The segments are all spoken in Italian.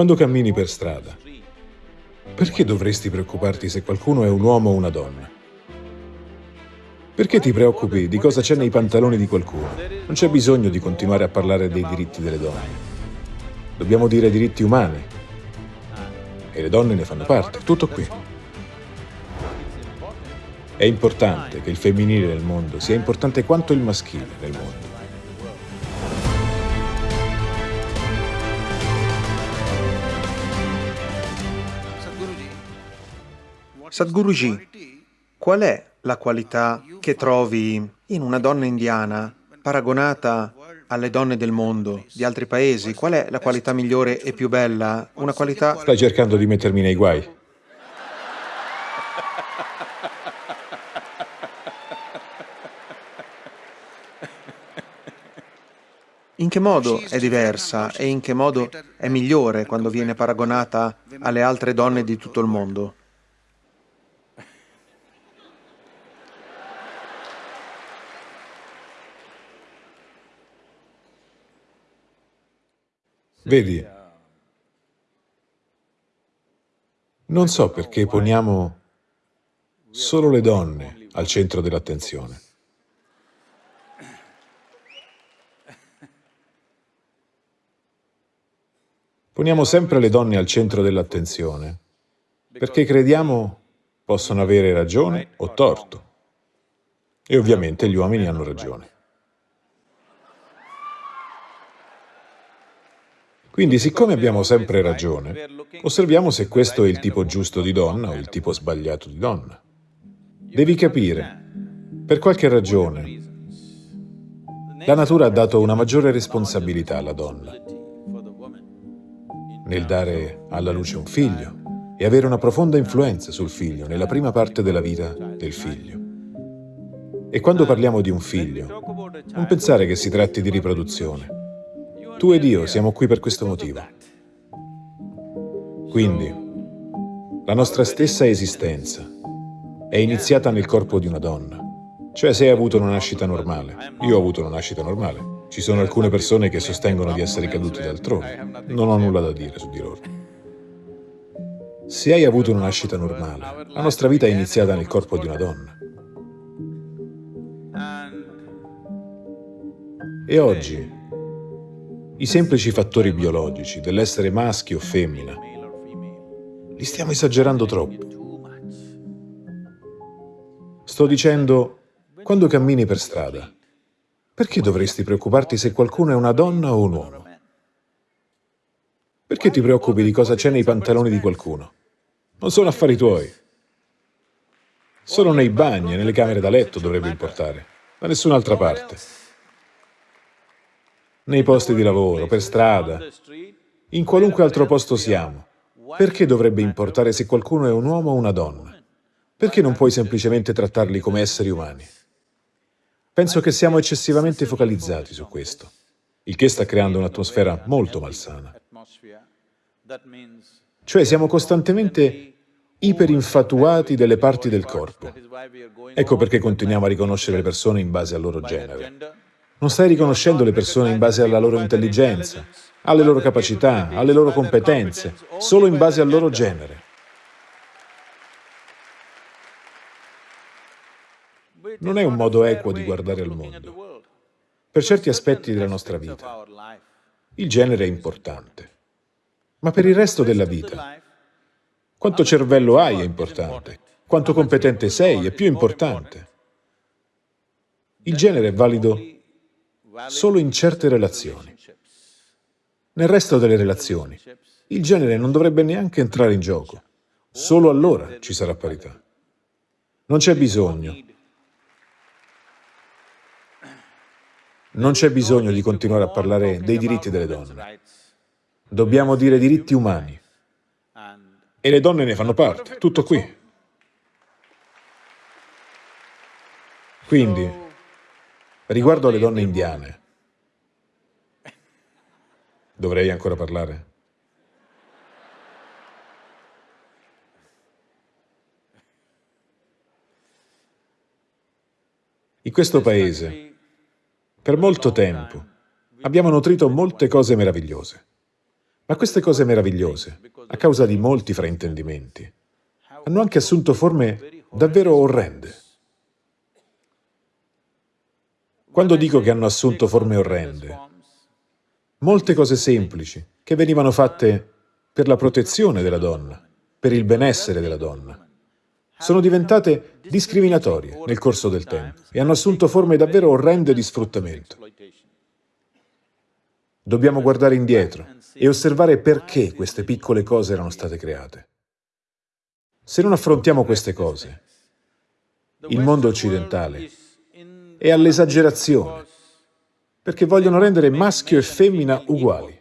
Quando cammini per strada, perché dovresti preoccuparti se qualcuno è un uomo o una donna? Perché ti preoccupi di cosa c'è nei pantaloni di qualcuno? Non c'è bisogno di continuare a parlare dei diritti delle donne. Dobbiamo dire diritti umani. E le donne ne fanno parte, tutto qui. È importante che il femminile nel mondo sia importante quanto il maschile nel mondo. Sadhguruji, qual è la qualità che trovi in una donna indiana paragonata alle donne del mondo, di altri paesi? Qual è la qualità migliore e più bella? Una qualità... Stai cercando di mettermi nei guai? In che modo è diversa e in che modo è migliore quando viene paragonata alle altre donne di tutto il mondo? Vedi, non so perché poniamo solo le donne al centro dell'attenzione. Poniamo sempre le donne al centro dell'attenzione perché crediamo possono avere ragione o torto. E ovviamente gli uomini hanno ragione. Quindi, siccome abbiamo sempre ragione, osserviamo se questo è il tipo giusto di donna o il tipo sbagliato di donna. Devi capire, per qualche ragione, la natura ha dato una maggiore responsabilità alla donna nel dare alla luce un figlio e avere una profonda influenza sul figlio nella prima parte della vita del figlio. E quando parliamo di un figlio, non pensare che si tratti di riproduzione, tu ed io siamo qui per questo motivo. Quindi, la nostra stessa esistenza è iniziata nel corpo di una donna. Cioè, se hai avuto una nascita normale. Io ho avuto una nascita normale. Ci sono alcune persone che sostengono di essere caduti d'altrove. Non ho nulla da dire su di loro. Se hai avuto una nascita normale, la nostra vita è iniziata nel corpo di una donna. E oggi i semplici fattori biologici dell'essere maschio o femmina, li stiamo esagerando troppo. Sto dicendo, quando cammini per strada, perché dovresti preoccuparti se qualcuno è una donna o un uomo? Perché ti preoccupi di cosa c'è nei pantaloni di qualcuno? Non sono affari tuoi. Solo nei bagni e nelle camere da letto dovrebbe importare, da nessun'altra parte nei posti di lavoro, per strada, in qualunque altro posto siamo. Perché dovrebbe importare se qualcuno è un uomo o una donna? Perché non puoi semplicemente trattarli come esseri umani? Penso che siamo eccessivamente focalizzati su questo, il che sta creando un'atmosfera molto malsana. Cioè siamo costantemente iperinfatuati delle parti del corpo. Ecco perché continuiamo a riconoscere le persone in base al loro genere. Non stai riconoscendo le persone in base alla loro intelligenza, alle loro capacità, alle loro competenze, solo in base al loro genere. Non è un modo equo di guardare al mondo. Per certi aspetti della nostra vita, il genere è importante. Ma per il resto della vita, quanto cervello hai è importante, quanto competente sei è più importante. Il genere è valido solo in certe relazioni. Nel resto delle relazioni, il genere non dovrebbe neanche entrare in gioco. Solo allora ci sarà parità. Non c'è bisogno. Non c'è bisogno di continuare a parlare dei diritti delle donne. Dobbiamo dire diritti umani. E le donne ne fanno parte, tutto qui. Quindi, Riguardo alle donne indiane, dovrei ancora parlare? In questo paese, per molto tempo, abbiamo nutrito molte cose meravigliose. Ma queste cose meravigliose, a causa di molti fraintendimenti, hanno anche assunto forme davvero orrende. Quando dico che hanno assunto forme orrende, molte cose semplici che venivano fatte per la protezione della donna, per il benessere della donna, sono diventate discriminatorie nel corso del tempo e hanno assunto forme davvero orrende di sfruttamento. Dobbiamo guardare indietro e osservare perché queste piccole cose erano state create. Se non affrontiamo queste cose, il mondo occidentale è all'esagerazione, perché vogliono rendere maschio e femmina uguali.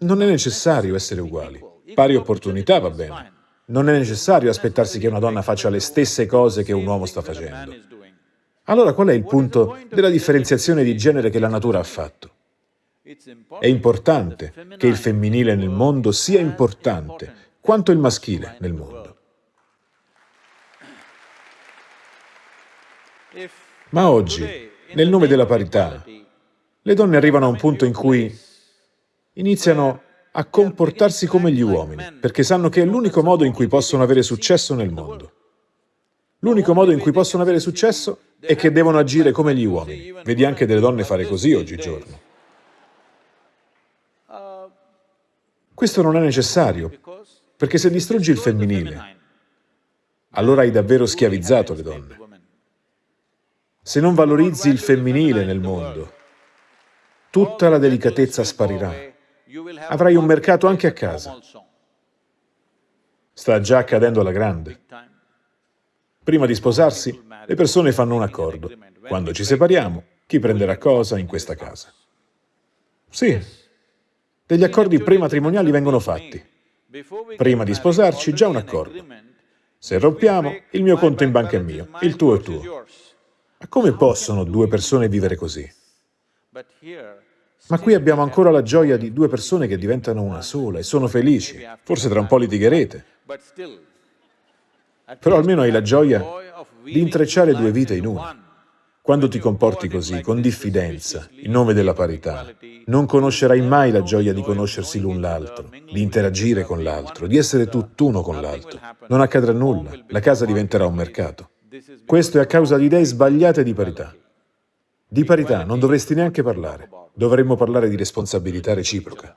Non è necessario essere uguali. Pari opportunità va bene. Non è necessario aspettarsi che una donna faccia le stesse cose che un uomo sta facendo. Allora qual è il punto della differenziazione di genere che la natura ha fatto? È importante che il femminile nel mondo sia importante quanto il maschile nel mondo. Ma oggi, nel nome della parità, le donne arrivano a un punto in cui iniziano a comportarsi come gli uomini, perché sanno che è l'unico modo in cui possono avere successo nel mondo. L'unico modo in cui possono avere successo è che devono agire come gli uomini. Vedi anche delle donne fare così oggigiorno. Questo non è necessario, perché se distruggi il femminile, allora hai davvero schiavizzato le donne. Se non valorizzi il femminile nel mondo, tutta la delicatezza sparirà avrai un mercato anche a casa. Sta già accadendo alla grande. Prima di sposarsi, le persone fanno un accordo. Quando ci separiamo, chi prenderà cosa in questa casa? Sì, degli accordi prematrimoniali vengono fatti. Prima di sposarci, già un accordo. Se rompiamo, il mio conto in banca è mio, il tuo è tuo. Ma come possono due persone vivere così? Ma qui abbiamo ancora la gioia di due persone che diventano una sola e sono felici. Forse tra un po' litigherete. Però almeno hai la gioia di intrecciare due vite in una. Quando ti comporti così, con diffidenza, in nome della parità, non conoscerai mai la gioia di conoscersi l'un l'altro, di interagire con l'altro, di essere tutt'uno con l'altro. Non accadrà nulla, la casa diventerà un mercato. Questo è a causa di idee sbagliate di parità. Di parità non dovresti neanche parlare. Dovremmo parlare di responsabilità reciproca.